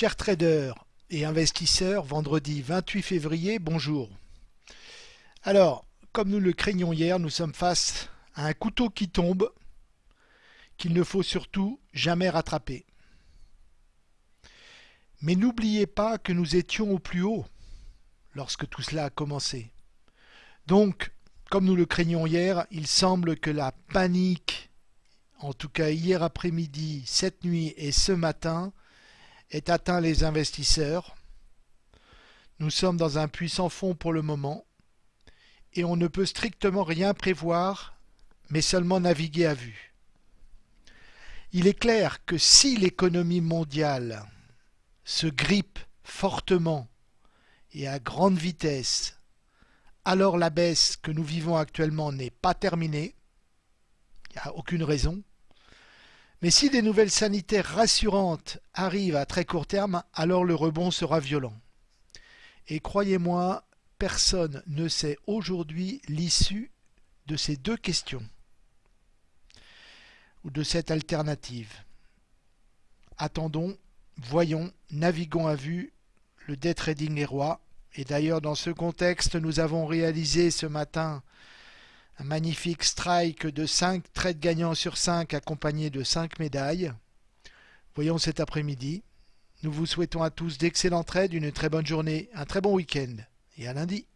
Chers traders et investisseurs, vendredi 28 février, bonjour. Alors, comme nous le craignions hier, nous sommes face à un couteau qui tombe qu'il ne faut surtout jamais rattraper. Mais n'oubliez pas que nous étions au plus haut lorsque tout cela a commencé. Donc, comme nous le craignions hier, il semble que la panique, en tout cas hier après-midi, cette nuit et ce matin, ait atteint les investisseurs. Nous sommes dans un puissant fond pour le moment et on ne peut strictement rien prévoir mais seulement naviguer à vue. Il est clair que si l'économie mondiale se grippe fortement et à grande vitesse, alors la baisse que nous vivons actuellement n'est pas terminée, il n'y a aucune raison, mais si des nouvelles sanitaires rassurantes arrivent à très court terme, alors le rebond sera violent. Et croyez-moi, personne ne sait aujourd'hui l'issue de ces deux questions ou de cette alternative. Attendons, voyons, naviguons à vue, le day trading est roi. Et d'ailleurs, dans ce contexte, nous avons réalisé ce matin un magnifique strike de 5 trades gagnants sur 5 accompagné de 5 médailles. Voyons cet après-midi. Nous vous souhaitons à tous d'excellents trades, une très bonne journée, un très bon week-end et à lundi.